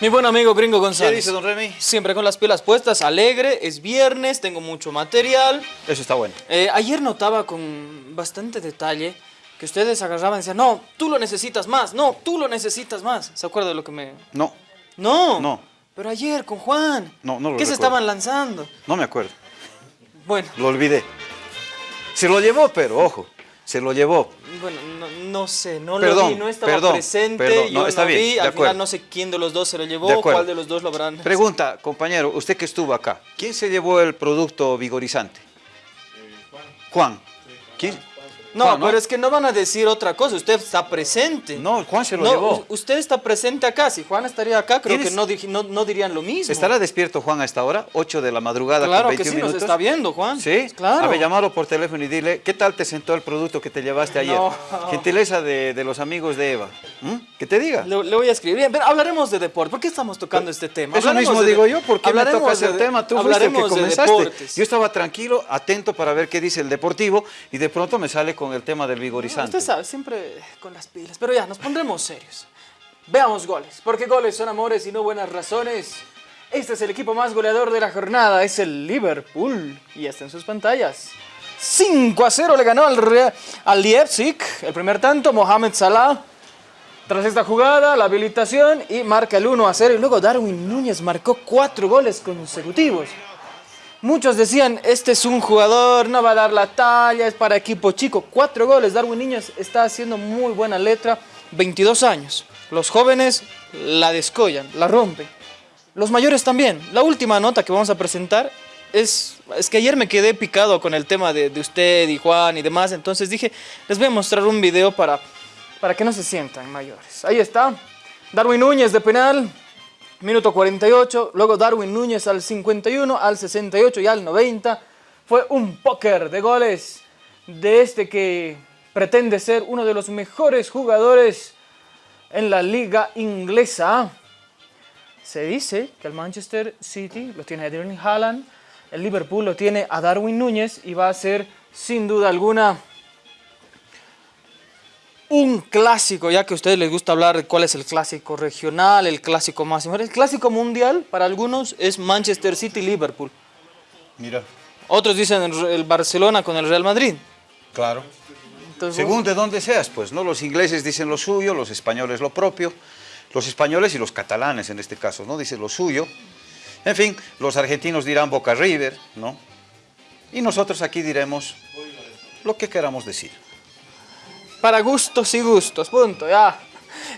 Mi buen amigo Gringo González. ¿Qué dice, don Remy? Siempre con las pilas puestas, alegre, es viernes, tengo mucho material. Eso está bueno. Eh, ayer notaba con bastante detalle que ustedes agarraban y decían, no, tú lo necesitas más, no, tú lo necesitas más. ¿Se acuerda de lo que me...? No, No. No. Pero ayer con Juan. No, no lo ¿Qué se estaban lanzando? no me acuerdo. Bueno, Lo olvidé. Se lo llevó, pero ojo, se lo llevó. Bueno, no, no sé, no lo vi, no estaba perdón, presente, perdón. yo No, está no bien, vi, de al acuerdo. final no sé quién de los dos se lo llevó, cuál de los dos lo habrán... Pregunta, compañero, usted que estuvo acá, ¿quién se llevó el producto vigorizante? Juan. ¿Quién? No, Juan, pero es que no van a decir otra cosa, usted está presente. No, Juan se lo No, llevó. usted está presente acá, si Juan estaría acá, creo que ¿Tienes- no, dij- no, no dirían lo mismo. ¿Estará despierto Juan a esta hora? 8 de la madrugada Claro con que 21 sí, nos minutos. está viendo, Juan. ¿Sí? Claro. A ver, llamarlo por teléfono y dile, ¿qué tal te sentó el producto que te llevaste ayer? Gentileza de, de los amigos de Eva. ¿Mm? Que te diga. Le, le voy a escribir. Bien, pero hablaremos de deporte. ¿Por qué estamos tocando este tema? Eso Hablaremos mismo de- digo yo, ¿por qué me el de- tema? Tú fuiste el que de comenzaste. Yo estaba tranquilo, atento para ver qué dice el deportivo y de pronto me sale con el tema del vigorizante. Usted sabe, siempre con las pilas. Pero ya, nos pondremos serios. Veamos goles. Porque goles son amores y no buenas razones. Este es el equipo más goleador de la jornada. Es el Liverpool. Y está en sus pantallas. 5 a 0 le ganó al, Real- al Leipzig. El primer tanto, Mohamed Salah. Tras esta jugada, la habilitación y marca el 1 a 0. Y luego Darwin Núñez marcó 4 goles consecutivos. Muchos decían, este es un jugador, no va a dar la talla, es para equipo chico. Cuatro goles, Darwin Núñez está haciendo muy buena letra, 22 años. Los jóvenes la descollan, la rompen. Los mayores también. La última nota que vamos a presentar es, es que ayer me quedé picado con el tema de, de usted y Juan y demás, entonces dije, les voy a mostrar un video para, para que no se sientan mayores. Ahí está, Darwin Núñez de penal, Minuto 48, luego Darwin Núñez al 51, al 68 y al 90. Fue un póker de goles de este que pretende ser uno de los mejores jugadores en la liga inglesa. Se dice que el Manchester City lo tiene a Erling Haaland, el Liverpool lo tiene a Darwin Núñez y va a ser sin duda alguna un clásico, ya que a ustedes les gusta hablar de cuál es el clásico regional, el clásico máximo. El clásico mundial para algunos es Manchester City-Liverpool. Mira, Otros dicen el, el Barcelona con el Real Madrid. claro. Entonces, Según de dónde seas, pues, ¿no? Los ingleses dicen lo suyo, los españoles lo propio, los españoles y los catalanes en este caso, ¿no? Dicen lo suyo. En fin, los argentinos dirán Boca River, ¿no? Y nosotros aquí diremos lo que queramos decir. Para gustos y gustos, punto, ya.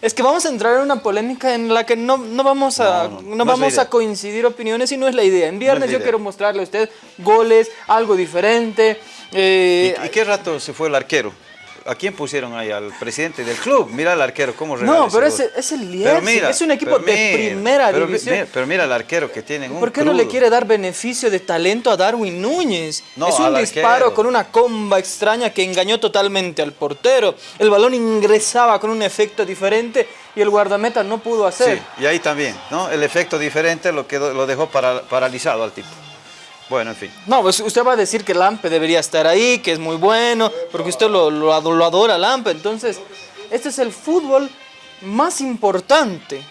Es que vamos a entrar en una polémica en la que no, no vamos, a, No, vamos a coincidir opiniones y no es la idea. En viernes yo idea. quiero mostrarle a usted goles, algo diferente. eh, ¿Y, y qué rato se fue el arquero? ¿A quién pusieron ahí? Al presidente del club. Mira al arquero, cómo No, pero es el Leipzig, mira, es un equipo de primera pero división. mira, pero mira el arquero que tienen ¿Por qué no le quiere dar beneficio de talento a Darwin Núñez? No, es un al disparo arquero. con una comba extraña que engañó totalmente al portero. El balón ingresaba con un efecto diferente y el guardameta no pudo hacer. Sí, y ahí también, ¿no? El efecto diferente lo, quedó, lo dejó para- paralizado al tipo. Bueno, en fin. No, pues usted va a decir que Lampe debería estar ahí, que es muy bueno, porque usted lo, lo, lo adora Lampe. Entonces, este es el fútbol más importante.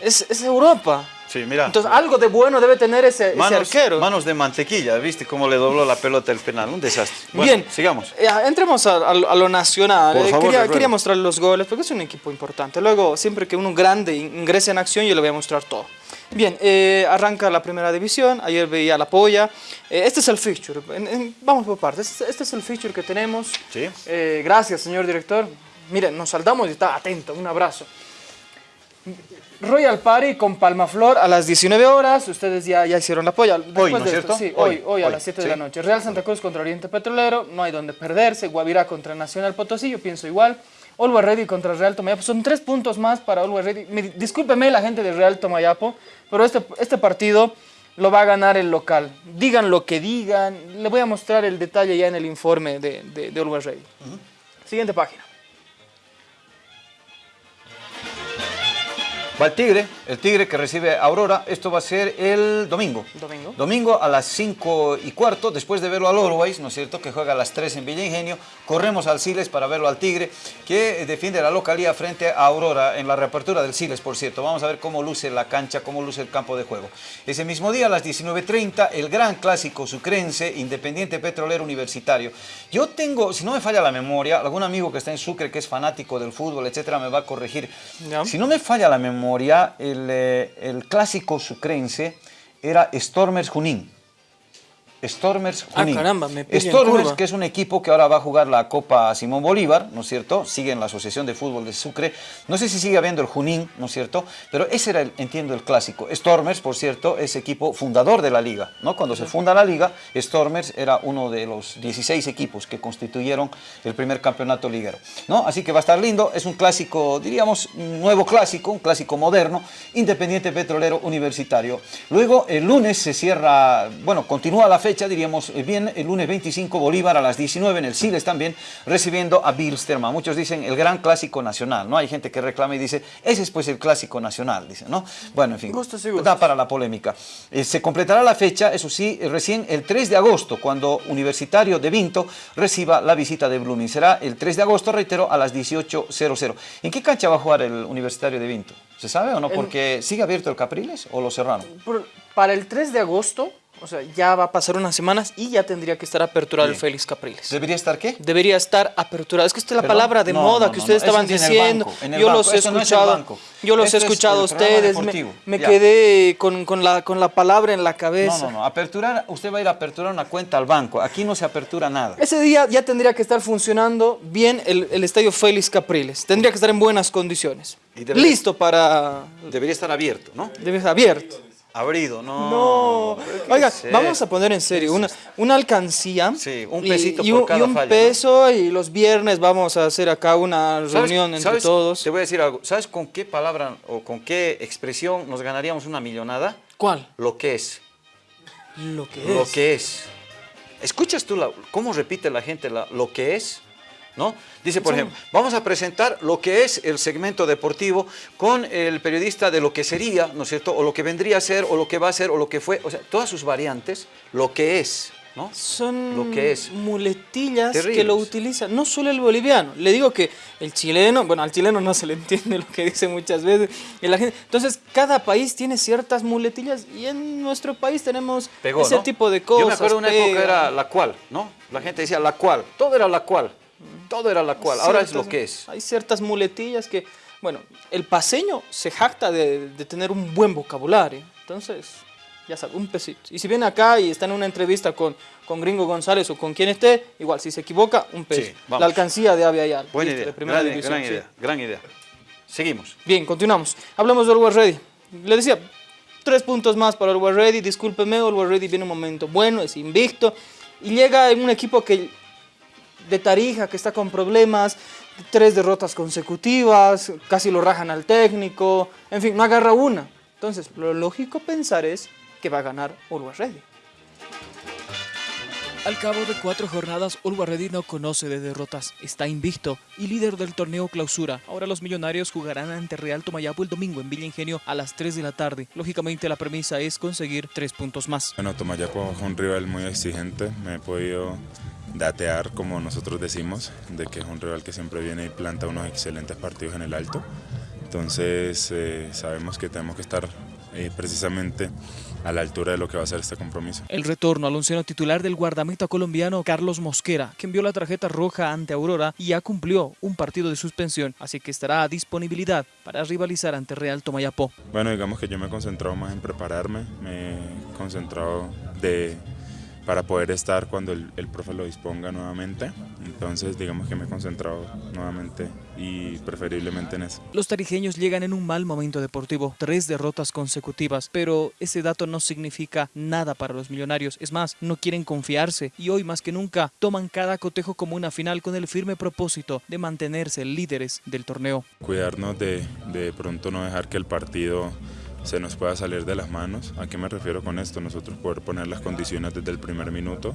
Es, es Europa. Sí, mira. Entonces, algo de bueno debe tener ese, ese manos, arquero. manos de mantequilla, ¿viste cómo le dobló la pelota el penal? Un desastre. Bueno, Bien, sigamos. Eh, entremos a, a- a lo nacional. Por Eh, favor, quería, quería mostrar los goles porque es un equipo importante. Luego, siempre que uno grande ingrese en acción, yo le voy a mostrar todo. Bien, eh, arranca la primera división. Ayer veía la polla. Eh, este es el fixture. En- en- vamos por partes. Este, este es el fixture que tenemos. Sí. Eh, gracias, señor director. Miren, nos saldamos y está atento. Un abrazo. Royal Party con Palmaflor a las 19 horas. Ustedes ya, ya hicieron la polla. Después ¿no es cierto? esto, sí, Hoy, hoy, hoy, a hoy, las 7 sí. de la noche. Real Santa Cruz contra Oriente Petrolero. No hay donde perderse. Guavirá contra Nacional Potosí. Yo pienso igual. Always Ready contra Real Tomayapo. Son tres puntos más para Always Ready. Me- discúlpeme la gente de Real Tomayapo, pero este, este partido lo va a ganar el local. Digan lo que digan. Le voy a mostrar el detalle ya en el informe de, de, de Ready. Siguiente página. Va el Tigre, el Tigre que recibe a Aurora. Esto va a ser el domingo. Domingo. Domingo a las 5 y cuarto, después de verlo al Always, ¿no es cierto? Que juega a las 3 en Villa Ingenio. Corremos al Siles para verlo al Tigre, que defiende la localía frente a Aurora en la reapertura del Siles, por cierto. Vamos a ver cómo luce la cancha, cómo luce el campo de juego. Ese mismo día, a las 19.30, el gran clásico sucrense, Independiente Petrolero Universitario. Yo tengo, si no me falla la memoria, algún amigo que está en Sucre, que es fanático del fútbol, etcétera, me va a corregir. Si no me falla la memoria, el, eh, el clásico sucrense era Stormers Junín. Stormers Ah, Junín. caramba, me Stormers, que es un equipo que ahora va a jugar la Copa Simón Bolívar, ¿no es cierto? Sigue en la Asociación de Fútbol de Sucre. No sé si sigue habiendo el Junín, ¿no es cierto? Pero ese era, el, entiendo, el clásico. Stormers, por cierto, es equipo fundador de la liga, ¿no? Cuando se funda la liga, Stormers era uno de los 16 equipos que constituyeron el primer campeonato liguero, ¿no? Así que va a estar lindo. Es un clásico, diríamos, un nuevo clásico, un clásico moderno, Independiente Petrolero Universitario. Luego, el lunes se cierra, bueno, continúa la fecha, diríamos eh, bien, el lunes 25 Bolívar a las 19 en el Siles también, recibiendo a Bilsterman. Muchos dicen el gran clásico nacional, ¿no? Hay gente que reclama y dice, ese es pues el clásico nacional, dicen, ¿no? Bueno, en fin, Gustos y da para la polémica. Eh, se completará la fecha, eso sí, eh, recién el 3 de agosto, cuando Universitario de Vinto reciba la visita de Blooming. Será el 3 de agosto, reitero, a las 18.00. ¿En qué cancha va a jugar el Universitario de Vinto? ¿Se sabe o no? Porque sigue abierto el Capriles o lo cerraron. Por- para el 3 de agosto, o sea, ya va a pasar unas semanas y ya tendría que estar aperturado el. Félix Capriles. ¿Debería estar qué? Debería estar aperturado. Es que esta es la ¿Perdón? palabra de No, moda no, que ustedes no, estaban es diciendo. yo los he escuchado. yo los he escuchado a ustedes. Me, quedé con, con la, con la palabra en la cabeza. No, no, no. Aperturar, usted va a ir a aperturar una cuenta al banco. Aquí no se apertura nada. Ese día ya tendría que estar funcionando bien el, el estadio Félix Capriles. Tendría que estar en buenas condiciones. Y debería- Listo para... Debería estar abierto, ¿no? Debe estar abierto. Abrido, no. No. ¿Pero qué Oiga, vamos a poner en serio una, una alcancía. Sí, un pesito y, por cada y un peso y los viernes vamos a hacer acá una ¿Sabes- reunión entre sabes? todos. Te voy a decir algo. ¿Sabes con qué palabra o con qué expresión nos ganaríamos una millonada? ¿Cuál? Lo que es. Lo que Lo es. que es. ¿Escuchas tú la- cómo repite la gente la- lo que es? ¿No? Dice, por ejemplo, vamos a presentar lo que es el segmento deportivo con el periodista de lo que sería, ¿no es cierto? O lo que vendría a ser, o lo que va a ser, o lo que fue. O sea, todas sus variantes, lo que es, ¿no? Son Lo que es. muletillas que lo utilizan, no solo el boliviano. Le digo que el chileno, bueno, al chileno no se le entiende lo que dice muchas veces. y la gente, entonces, cada país tiene ciertas muletillas y en nuestro país tenemos Pegó, ese ¿no? tipo de cosas. Yo me acuerdo una época pega. era la cual, ¿no? La gente decía la cual, todo era la cual, todo era la cual, ahora es Ciertas- lo que es. Hay ciertas muletillas que, bueno, el paseño se jacta de, de tener un buen vocabulario. Entonces, ya sabe, un pesito. Y si viene acá y está en una entrevista con, con Gringo González o con quien esté, igual, si se equivoca, un peso. Sí, la alcancía de Avia Ayala. Buena listo, idea, de primera gran, división, gran sí. idea, gran idea. Seguimos. Bien, continuamos. Hablamos de Always Ready. Le decía, tres puntos más para Always Ready. Discúlpeme, Always Ready viene un momento bueno, es invicto. Y llega en un equipo que de Tarija, que está con problemas, tres derrotas consecutivas, casi lo rajan al técnico, en fin, no agarra una. Entonces, lo lógico pensar es que va a ganar Always Ready. Al cabo de cuatro jornadas, Ready no conoce de derrotas, está invicto y líder del torneo clausura. Ahora los millonarios jugarán ante Real Tomayapo el domingo en Villa Ingenio a las 3 de la tarde. Lógicamente la premisa es conseguir tres puntos más. Bueno, Tomayapo es un rival muy exigente, me he podido datear como nosotros decimos, de que es un rival que siempre viene y planta unos excelentes partidos en el alto. Entonces eh, sabemos que tenemos que estar eh, precisamente a la altura de lo que va a ser este compromiso. El retorno al onceno titular del guardameta colombiano Carlos Mosquera, que envió la tarjeta roja ante Aurora y ya cumplió un partido de suspensión, así que estará a disponibilidad para rivalizar ante Real Tomayapo. Bueno, digamos que yo me he concentrado más en prepararme, me he concentrado de, para poder estar cuando el, el profe lo disponga nuevamente. Entonces, digamos que me he concentrado nuevamente y preferiblemente en eso. Los tarijeños llegan en un mal momento deportivo, tres derrotas consecutivas, pero ese dato no significa nada para los millonarios. Es más, no quieren confiarse y hoy más que nunca toman cada cotejo como una final con el firme propósito de mantenerse líderes del torneo. Cuidarnos de de pronto no dejar que el partido se nos pueda salir de las manos. ¿A qué me refiero con esto? Nosotros poder poner las condiciones desde el primer minuto.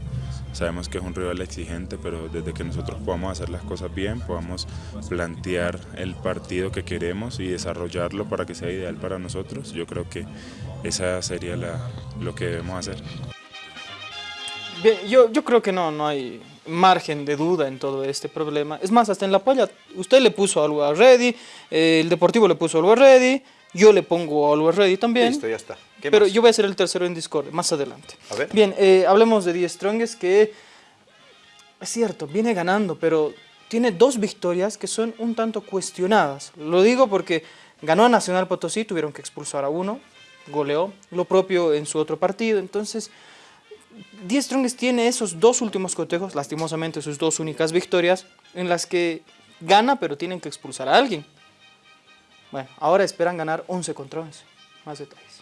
Sabemos que es un rival exigente, pero desde que nosotros podamos hacer las cosas bien, podamos plantear el partido que queremos y desarrollarlo para que sea ideal para nosotros, yo creo que esa sería la, lo que debemos hacer. Yo, yo creo que no, no hay margen de duda en todo este problema. Es más, hasta en la polla, usted le puso algo a Ready, eh, el Deportivo le puso algo a Ready, yo le pongo algo a Ready también. Listo, ya está. ¿Qué Pero más? yo voy a ser el tercero en Discord, más adelante. A ver. Bien, eh, hablemos de Die Strongest, que es cierto, viene ganando, pero tiene dos victorias que son un tanto cuestionadas. Lo digo porque ganó a Nacional Potosí, tuvieron que expulsar a uno, goleó, lo propio en su otro partido, entonces... Die Strongest tiene esos dos últimos cotejos, lastimosamente sus dos únicas victorias, en las que gana, pero tienen que expulsar a alguien. Bueno, ahora esperan ganar 11 contra 11. Más detalles.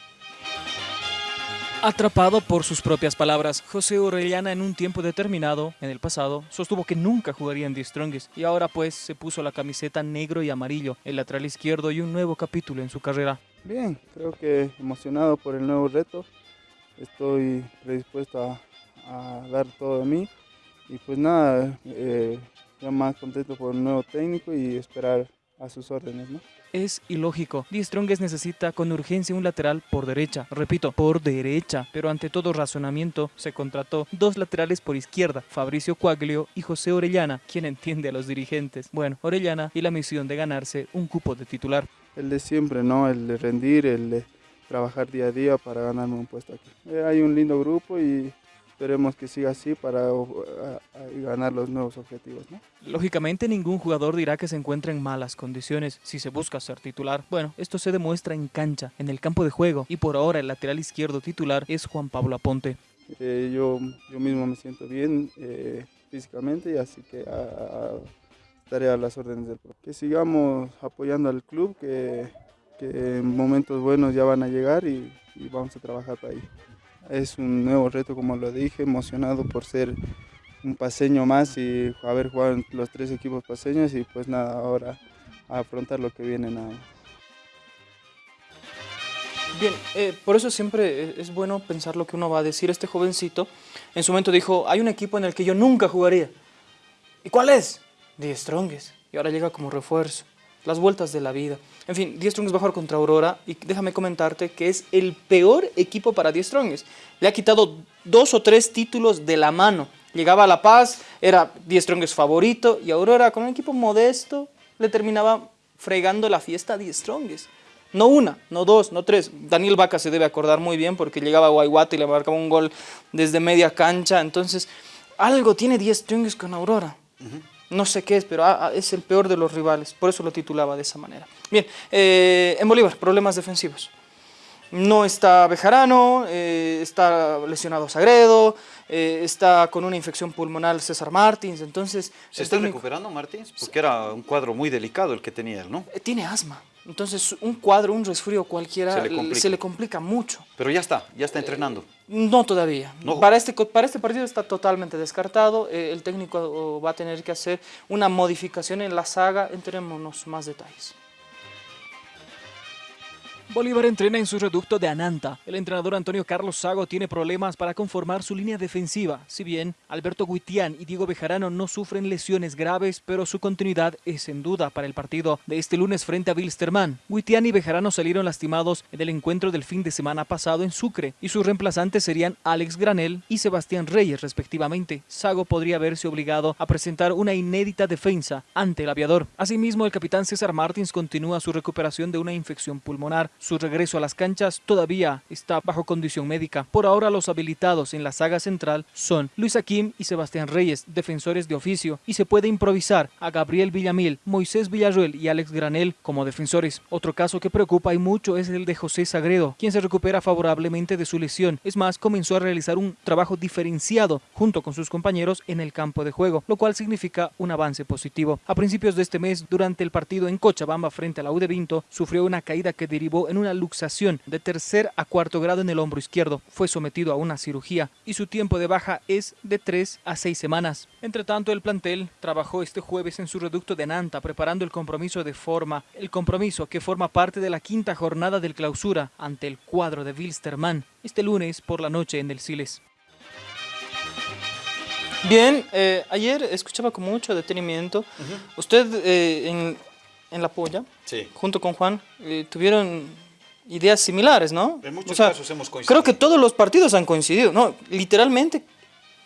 Atrapado por sus propias palabras, José Orellana en un tiempo determinado, en el pasado, sostuvo que nunca jugaría en The Strongest y ahora pues se puso la camiseta negro y amarillo, el lateral izquierdo y un nuevo capítulo en su carrera. Bien, creo que emocionado por el nuevo reto. Estoy predispuesto a, a dar todo de mí. Y pues nada, eh, ya más contento por el nuevo técnico y esperar a sus órdenes, ¿no? Es ilógico. Die Strongest necesita con urgencia un lateral por derecha. Repito, por derecha. Pero ante todo razonamiento, se contrató dos laterales por izquierda, Fabricio Cuaglio y José Orellana, quien entiende a los dirigentes. Bueno, Orellana y la misión de ganarse un cupo de titular. El de siempre, ¿no? El de rendir, el de trabajar día a día para ganarme un puesto aquí. Eh, hay un lindo grupo y esperemos que siga así para uh, ganar los nuevos objetivos, ¿no? Lógicamente ningún jugador dirá que se encuentra en malas condiciones si se busca ser titular. Bueno, esto se demuestra en cancha, en el campo de juego, y por ahora el lateral izquierdo titular es Juan Pablo Aponte. Eh, yo, yo mismo me siento bien eh, físicamente y así que a- a- estaré a las órdenes del club. Que sigamos apoyando al club, que, que en momentos buenos ya van a llegar y, y vamos a trabajar para ahí. Es un nuevo reto, como lo dije, emocionado por ser un paseño más y haber jugado en los tres equipos paseños y pues nada, ahora a afrontar lo que viene nada más. Bien, eh, por eso siempre es bueno pensar lo que uno va a decir. Este jovencito en su momento dijo, hay un equipo en el que yo nunca jugaría. ¿Y cuál es? Die Strongest. Y ahora llega como refuerzo. Las vueltas de la vida. En fin, Die Strongest va a jugar contra Aurora y déjame comentarte que es el peor equipo para Die Strongest. Le ha quitado dos o tres títulos de la mano. Llegaba a La Paz, era Die Strongest favorito y Aurora con un equipo modesto le terminaba fregando la fiesta a Die Strongest. No una, no dos, no tres. Daniel Vaca se debe acordar muy bien porque llegaba a Guayguata y le marcaba un gol desde media cancha. Entonces, algo tiene 10 Strongest con Aurora. No sé qué es, pero ah, ah, es el peor de los rivales. Por eso lo titulaba de esa manera. Bien, eh, en Bolívar, problemas defensivos. No está Bejarano, eh, está lesionado Sagredo, eh, está con una infección pulmonar César Martins. Entonces, ¿Se está técnico- recuperando Martins? Porque era un cuadro muy delicado el que tenía él, ¿no? tiene asma. Entonces, un cuadro, un resfrío cualquiera le se le complica mucho. Pero ya está, ya está entrenando. No todavía. No. Para, este, para este partido está totalmente descartado. Eh, el técnico va a tener que hacer una modificación en la saga. Entrémonos más detalles. Bolívar entrena en su reducto de Ananta. El entrenador Antonio Carlos Sago tiene problemas para conformar su línea defensiva. Si bien Alberto Guitián y Diego Bejarano no sufren lesiones graves, pero su continuidad es en duda para el partido de este lunes frente a Wilstermann. Guitián y Bejarano salieron lastimados en el encuentro del fin de semana pasado en Sucre y sus reemplazantes serían Alex Granel y Sebastián Reyes respectivamente. Sago podría verse obligado a presentar una inédita defensa ante el aviador. Asimismo, el capitán César Martins continúa su recuperación de una infección pulmonar. Su regreso a las canchas todavía está bajo condición médica. Por ahora los habilitados en la saga central son Luis Aquim y Sebastián Reyes, defensores de oficio, y se puede improvisar a Gabriel Villamil, Moisés Villarruel y Alex Granel como defensores. Otro caso que preocupa y mucho es el de José Sagredo, quien se recupera favorablemente de su lesión. Es más, comenzó a realizar un trabajo diferenciado junto con sus compañeros en el campo de juego, lo cual significa un avance positivo. A principios de este mes, durante el partido en Cochabamba frente a la U de Vinto, sufrió una caída que derivó en en una luxación de tercer a cuarto grado en el hombro izquierdo. Fue sometido a una cirugía y su tiempo de baja es de 3 a 6 semanas. Entre tanto, el plantel trabajó este jueves en su reducto de Nanta preparando el compromiso de forma, el compromiso que forma parte de la quinta jornada del clausura ante el cuadro de Wilstermann este lunes por la noche en el Siles. Bien, eh, ayer escuchaba con mucho detenimiento. Usted eh, en, en La Polla, Sí. junto con Juan, eh, tuvieron ideas similares, ¿no? En muchos casos hemos coincidido. Creo que todos los partidos han coincidido, ¿no? Literalmente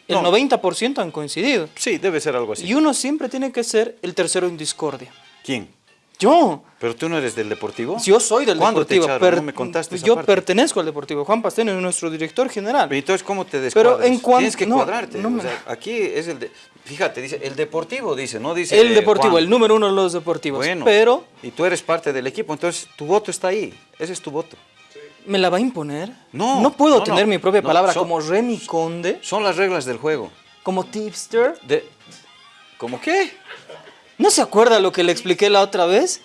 el No. 90% han coincidido. Sí, debe ser algo así. Y uno siempre tiene que ser el tercero en discordia. ¿Quién? Yo. ¿Pero tú no eres del Deportivo? Yo soy del ¿Cuándo te Deportivo. echaron? No me contaste esa yo parte. pertenezco al Deportivo. Juan Pastene es nuestro director general. Pero entonces, ¿cómo te descuadras? Pero en cuan- Tienes que no, cuadrarte. no o me- sea, aquí es el... De... Fíjate, dice, el Deportivo dice, no dice... el eh, Deportivo, el número uno de los deportivos. Bueno, Pero, y tú eres parte del equipo, entonces tu voto está ahí. Ese es tu voto. ¿me la va a imponer? No, No puedo no, tener no. mi propia No, palabra son- como Remy Conde, Son las reglas del juego. como tipster. De... ¿Cómo qué? ¿No se acuerda lo que le expliqué la otra vez?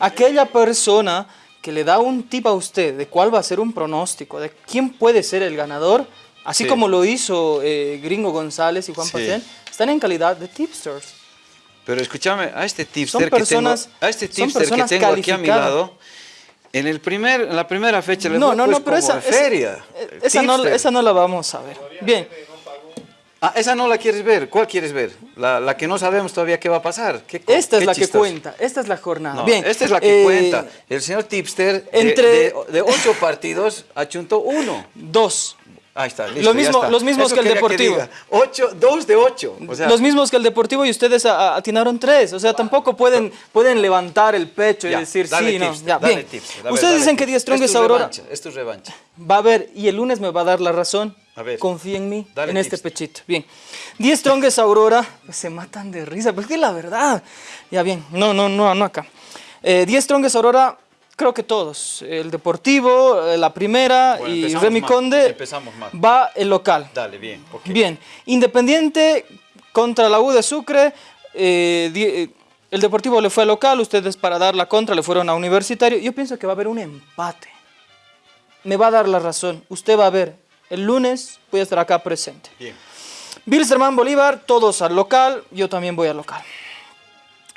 Aquella persona que le da un tip a usted de cuál va a ser un pronóstico, de quién puede ser el ganador, así Sí. como lo hizo eh, Gringo González y Juan Sí. Están en calidad de tipsters. Pero escúchame, a este tipster personas- que tengo, a este tipster que tengo aquí a mi lado, en, el primer, en la primera fecha le No, no, pues no, pero esa, de esa- feria. eh, esa, no, esa no la vamos a ver. Bien, Ah, esa no la quieres ver. ¿Cuál quieres ver? La, la que no sabemos todavía qué va a pasar. ¿Qué esta es qué la que cuenta, esta es la jornada. No, Bien, esta es la que eh, cuenta. El señor tipster de, entre- de, de ocho partidos achuntó uno. Dos. Ahí está, listo, Lo ya mismo- está. los mismos Eso que el Deportivo. Ocho, dos de ocho. O sea, Los mismos que el Deportivo y ustedes atinaron tres. O sea, tampoco pueden, pueden levantar el pecho y decir sí, no. tipster, Ya, dale bien. ver, Ustedes dale dicen que tipster. Díaz Es Strong es Aurora. revancha, Es tu revancha. Va a haber, y el lunes me va a dar la razón. A ver. Confía en mí, en este pechito. Bien. 10 Strongest Aurora, pues se matan de risa, que es la verdad. Ya bien, no, no, no, no acá. Eh, 10 Strongest Aurora, creo que todos. El Deportivo, eh, la primera Bueno, y Remy mal, Conde va el local. Dale, bien. Bien, Independiente contra la U de Sucre, eh, eh, el Deportivo le fue al local, ustedes para dar la contra le fueron a Universitario. Yo pienso que va a haber un empate. Me va a dar la razón, usted va a ver, el lunes voy a estar acá presente. Bien. Bilsterman Bolívar, todos al local, yo también voy al local.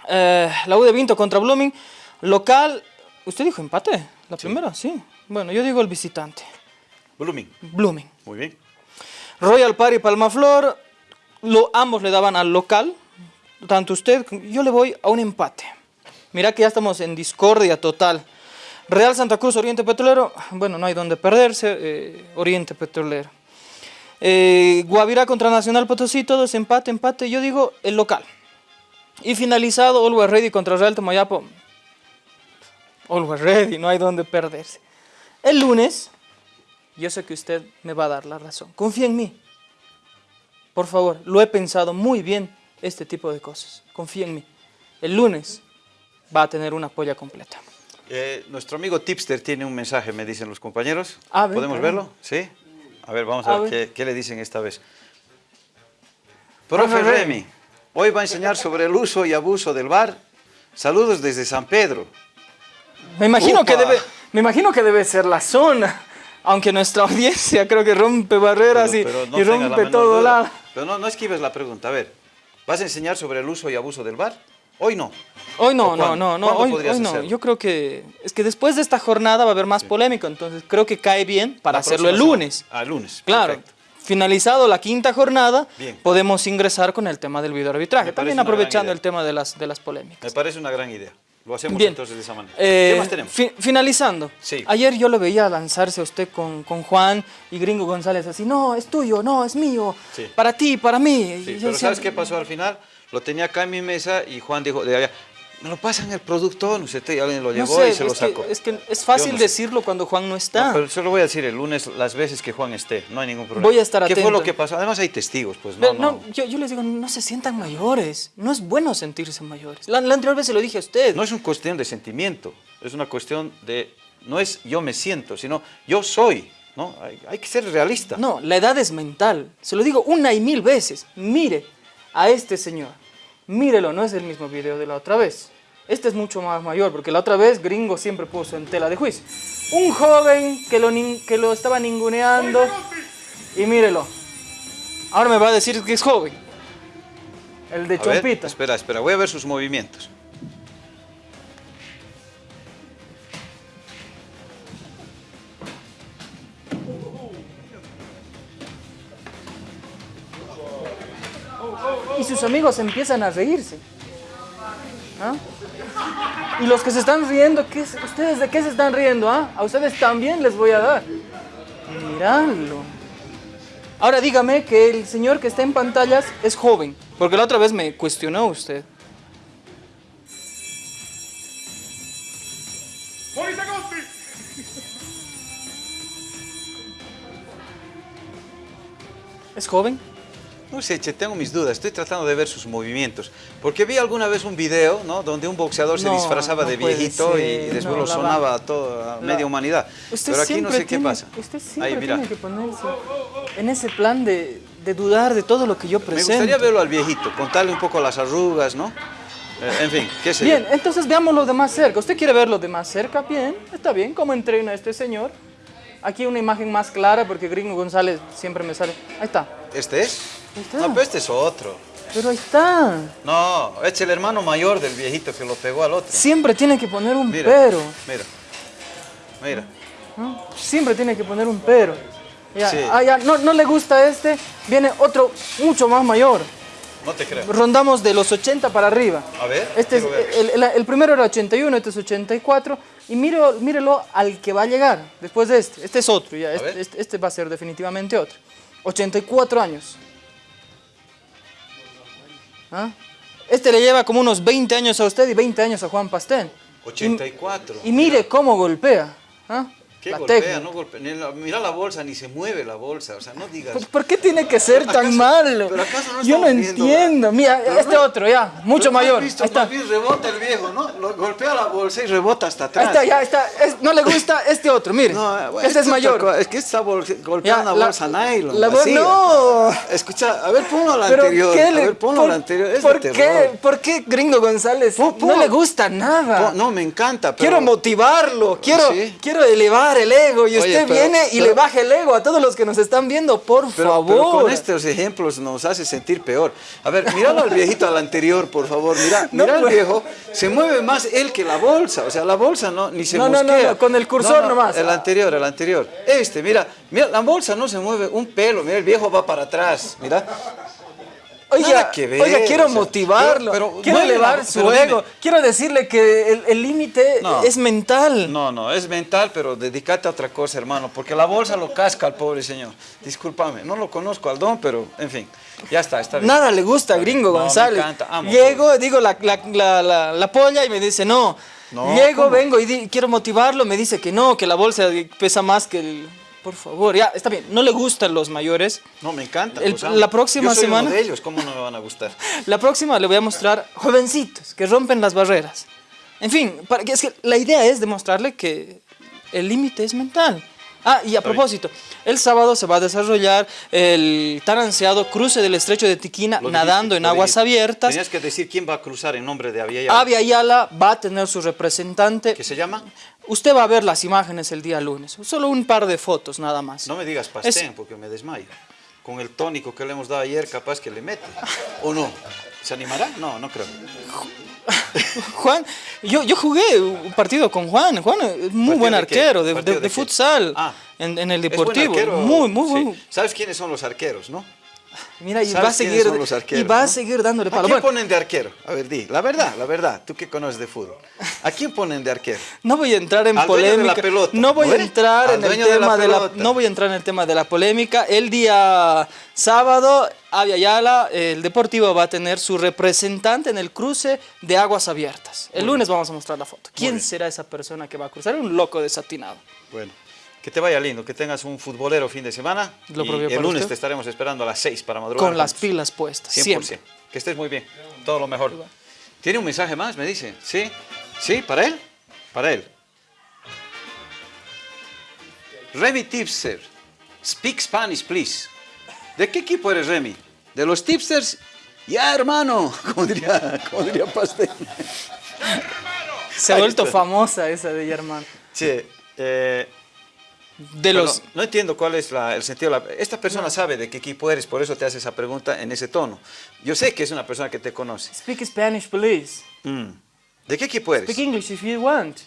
Eh, la U de Vinto contra Blooming, local, ¿usted dijo empate? ¿La primera? Sí. Bueno, yo digo el visitante, Blooming. Blooming. Muy bien. Royal Party Palmaflor, lo, ambos le daban al local, tanto usted, yo le voy a un empate. Mira que ya estamos en discordia total. Real Santa Cruz, Oriente Petrolero, bueno, no hay donde perderse, eh, Oriente Petrolero. Eh, Guavirá contra Nacional Potosí, todos empate, empate, yo digo el local. Y finalizado, Always Ready contra Real Tomayapo. Always Ready, no hay donde perderse. El lunes, yo sé que usted me va a dar la razón. Confía en mí. Por favor, lo he pensado muy bien este tipo de cosas. Confía en mí. El lunes va a tener una polla completa. Eh, nuestro amigo Tipster tiene un mensaje, me dicen los compañeros. Ver, ¿Podemos verlo? ¿Sí? A ver, vamos a, A ver, ver. Qué, qué le dicen esta vez. Profe Remy, hoy va a enseñar sobre el uso y abuso del bar. Saludos desde San Pedro. Me imagino, que debe, me imagino que debe ser la zona. Aunque nuestra audiencia creo que rompe barreras y, Pero- pero no y la rompe menor todo duda. lado. Pero no, no esquives la pregunta. A ver, ¿vas a enseñar sobre el uso y abuso del bar? Hoy no. Hoy no, ¿O no, no, no, ¿Cuándo hoy, hoy no. Yo creo que es que después de esta jornada va a haber más polémico, entonces creo que cae bien para La hacerlo el lunes. Ah, lunes. Claro. perfecto. Finalizado la quinta jornada, Bien. podemos ingresar con el tema del videoarbitraje. También aprovechando el tema de las, de las polémicas. Me parece una gran idea. Lo hacemos Bien. entonces de esa manera. Eh, ¿Qué más tenemos? fi- finalizando. Sí. Ayer yo lo veía lanzarse a usted con, con Juan y Gringo González así, no, es tuyo, no, es mío, Sí. para ti, para mí. Sí, pero ¿sabes qué pasó al final? Lo tenía acá en mi mesa y Juan dijo de allá, me lo pasan el producto, no sé, alguien lo No llevó sé, y se lo que, sacó. es que es fácil sé. decirlo cuando Juan no está. No, pero se lo voy a decir el lunes las veces que Juan esté, no hay ningún problema. Voy a estar ¿Qué fue atento. lo que pasó? Además hay testigos, pues no, no. no, yo, yo les digo, no se sientan mayores. No es bueno sentirse mayores. La, la anterior vez se lo dije a usted. No es una cuestión de sentimiento, es una cuestión de, no es yo me siento, sino yo soy, ¿no? Hay, hay que ser realista. No, la edad es mental. Se lo digo una y mil veces. Mire a este señor. Mírelo, no es el mismo video de la otra vez. Este es mucho más mayor, porque la otra vez Gringo siempre puso en tela de juicio. Un joven que lo, que lo estaba ninguneando. Y mírelo. Ahora me va a decir que es joven. El de A ver, Chompita. espera, espera, voy a ver sus movimientos. Sus amigos empiezan a reírse. ¿Ah? Y los que se están riendo, ¿qué es- ¿ustedes de qué se están riendo? ah? A ustedes también les voy a dar. Miralo. Ahora dígame que el señor que está en pantallas es joven, porque la otra vez me cuestionó usted. ¿Es joven? No sé, che, tengo mis dudas, estoy tratando de ver sus movimientos. Porque vi alguna vez un video, ¿no? Donde un boxeador se No, disfrazaba no de viejito y ser, después no, lo sonaba va- a toda la la- media humanidad. Usted Pero aquí no sé qué tiene- pasa. Usted siempre Ahí, mira. tiene que ponerse en ese plan de, de dudar de todo lo que yo Me presento. gustaría verlo al viejito, contarle un poco las arrugas, ¿no? Eh, en fin, qué sé yo. Bien, entonces veámoslo de más cerca. ¿Usted quiere verlo de más cerca? Bien, está bien. ¿Cómo entrena este señor? Aquí una imagen más clara porque Gringo González siempre me sale. Ahí está. ¿Este es? Ahí está. No, pero este es otro. Pero ahí está. No, es el hermano mayor del viejito que lo pegó al otro. Siempre tiene que poner un Mira, pero. mira, mira. ¿no? Siempre tiene que poner un pero. Ya, Sí. ah, ya, no, no le gusta este, viene otro mucho más mayor. No te creo. Rondamos de los 80 para arriba. A ver, Este es, ver. el, el- el primero era 81, este es 84. Y mírelo, mírelo al que va a llegar después de este. Este es otro, ya. Este, este- este va a ser definitivamente otro. 84 años. ¿Ah? Este le lleva como unos 20 años a usted y 20 años a Juan Pastén. 84. Y mire cómo golpea. ¿ah? ¿Qué La golpea? técnica. No golpea. La- mira la bolsa, ni se mueve la bolsa. O sea, no digas. ¿Por, por qué tiene que ser tan ¿Acaso- malo? pero acaso no Yo no entiendo. Mira, Pero este no- otro, ya, mucho mayor. visto, Ahí está. bien rebota el viejo, ¿no? Lo- golpea la bolsa y rebota hasta Ahí atrás. está, ya está. Es- no le gusta este otro, mire. No, eh, bueno, este es mayor. Es que está golpeando la- bolsa nylon. la no. Escucha, a ver, ponlo la anterior. ¿qué A ver, ponlo por- la anterior. Es ¿por de qué? ¿Por qué Gringo González no le gusta nada? No, me encanta, pero... Quiero motivarlo, quiero, quiero elevar el ego y Oye, usted pero- viene y pero- le baja el ego a todos los que nos están viendo, por Pero, favor. con estos ejemplos nos hace sentir peor. A ver, míralo al viejito al anterior, por favor. Mira, No mira al viejo. Se mueve más él que la bolsa. O sea, la bolsa no, ni se No, no, no, no, con el cursor nomás. El anterior, el anterior. Este, mira, mira, la bolsa no se mueve un pelo. Mira, el viejo va para atrás. Mira. Oiga, ver, oiga, quiero o sea, motivarlo, pero- pero quiero elevar su pero dime. ego, quiero decirle que el límite No. es mental. No, no, es mental, pero dedícate a otra cosa, hermano, porque la bolsa lo casca al pobre señor. Discúlpame, no lo conozco al don, pero en fin, ya está, está bien. Nada le gusta Gringo No, me González. encanta, amo Llego, digo la, la, la, la- la polla y me dice no. No, Llego, ¿cómo? vengo y di- quiero motivarlo, me dice que no, que la bolsa pesa más que el... Por favor, ya, está bien. No le gustan los mayores. No, me encanta. El- la próxima Yo soy semana- Uno de ellos, ¿cómo no me van a gustar? La próxima le voy a mostrar jovencitos que rompen las barreras. En fin, para es que la idea es demostrarle que el límite es mental. Ah, y a propósito, el sábado se va a desarrollar el tan ansiado cruce del estrecho de Tiquina nadando en aguas abiertas. Tenías que decir quién va a cruzar en nombre de. Avia Ayala va a tener su representante. ¿Qué se llama? Usted va a ver las imágenes el día lunes. Solo un par de fotos nada más. No me digas pastén, porque me desmayo. Con el tónico que le hemos dado ayer, capaz que le mete. ¿O no? ¿Se animará? No, no creo. Juan, yo, yo jugué un partido con Juan. Juan es muy ¿Partido buen arquero de, futsal Ah. en, en el ¿Es buen deportivo. arquero? Muy, muy Sí. ¿Sabes quiénes son los arqueros, no? Mira, y ¿Sabes va a seguir, los arqueros, y va a seguir dándole ¿A palo. quién Bueno, ponen de arquero? A ver, di, la verdad, la verdad, tú que conoces de fútbol. ¿A quién ponen de arquero? no voy a entrar en Al dueño de la polémica. pelota, no voy ¿no a entrar Al en el dueño de la tema de la, no voy a entrar en el tema de la polémica. El día sábado, Avia Yala, el Deportivo va a tener su representante en el cruce de aguas abiertas. El lunes vamos a mostrar la foto. ¿Quién será esa persona que va a cruzar? Un loco desatinado. Bueno, que te vaya lindo, que tengas un futbolero fin de semana. Lo y el lunes usted. te estaremos esperando a las 6 para madrugar. Con las juntos. pilas puestas. 100%. Siempre. Que estés muy bien. Todo lo mejor. ¿Tiene un mensaje más? Me dice. ¿Sí? ¿Sí? ¿Para él? Para él. Remy Tipster. Speak Spanish, please. ¿De qué equipo eres, Remy? ¿De los Tipsters? Ya, hermano. Como diría, como diría Pastel. Se ha vuelto famosa esa de Germán. Sí, eh, De Pero los... no entiendo cuál es la- el sentido. la- esta persona sabe de qué equipo eres, por eso te hace esa pregunta en ese tono. Yo sé que es una persona que te conoce. Speak Spanish, please. Mm. ¿De qué equipo eres? Speak English if you want.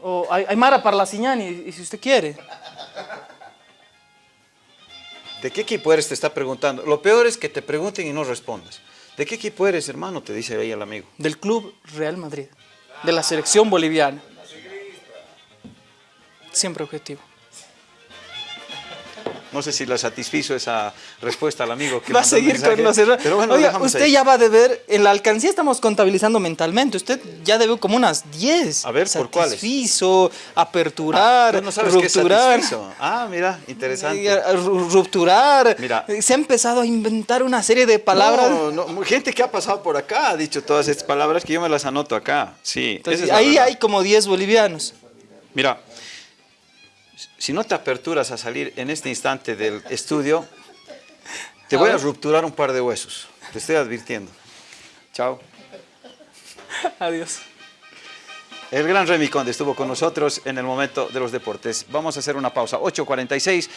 O Ay- Aymara y si usted quiere. ¿De qué equipo eres? Te está preguntando. Lo peor es que te pregunten y no respondas. ¿De qué equipo eres, hermano? Te dice ahí el amigo. Del Club Real Madrid. De la selección boliviana. Siempre objetivo. No sé si le satisfizo esa respuesta al amigo que Va a seguir mensaje, con los errores. Pero bueno, Oiga, usted ahí. ya va a deber, en la alcancía estamos contabilizando mentalmente, usted ya debe como unas 10. A ver, ¿por cuáles? Satisfizo, aperturar, Tú no sabes qué es rupturar. Ah, mira, interesante. ru- Rupturar. Mira. Se ha empezado a inventar una serie de palabras. No, no, gente que ha pasado por acá ha dicho todas estas palabras que yo me las anoto acá. Sí, Entonces, esa es la ahí hay como 10 bolivianos. Mira, si no te aperturas a salir en este instante del estudio, te voy a rupturar un par de huesos. Te estoy advirtiendo. Chao. Adiós. El gran Remy Conde estuvo con nosotros en el momento de los deportes. Vamos a hacer una pausa. 8.46.